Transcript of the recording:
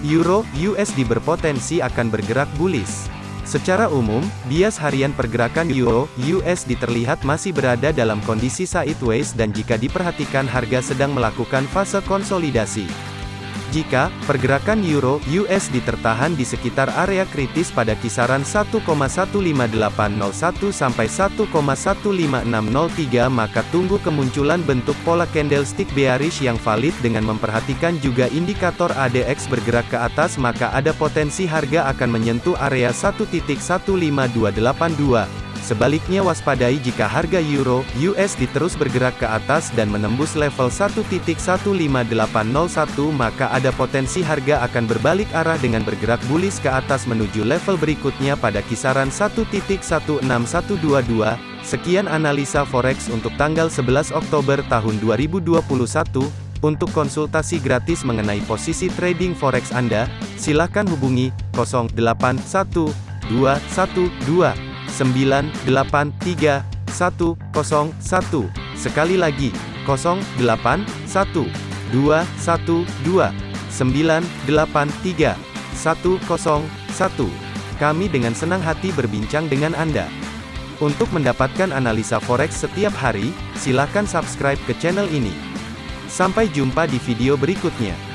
Euro USD berpotensi akan bergerak bullish. Secara umum, bias harian pergerakan Euro USD terlihat masih berada dalam kondisi sideways dan jika diperhatikan harga sedang melakukan fase konsolidasi. Jika pergerakan euro USD tertahan di sekitar area kritis pada kisaran 1,15801 sampai 1,15603 maka tunggu kemunculan bentuk pola candlestick bearish yang valid dengan memperhatikan juga indikator ADX bergerak ke atas maka ada potensi harga akan menyentuh area 1.15282. Sebaliknya waspadai jika harga euro USD terus bergerak ke atas dan menembus level 1.15801 maka ada potensi harga akan berbalik arah dengan bergerak bullish ke atas menuju level berikutnya pada kisaran 1.16122. Sekian analisa forex untuk tanggal 11 Oktober tahun 2021. Untuk konsultasi gratis mengenai posisi trading forex Anda, silakan hubungi 081212 983 101. Sekali lagi, 081 212 983 101. Kami dengan senang hati berbincang dengan Anda. Untuk mendapatkan analisa forex setiap hari, silakan subscribe ke channel ini. Sampai jumpa di video berikutnya.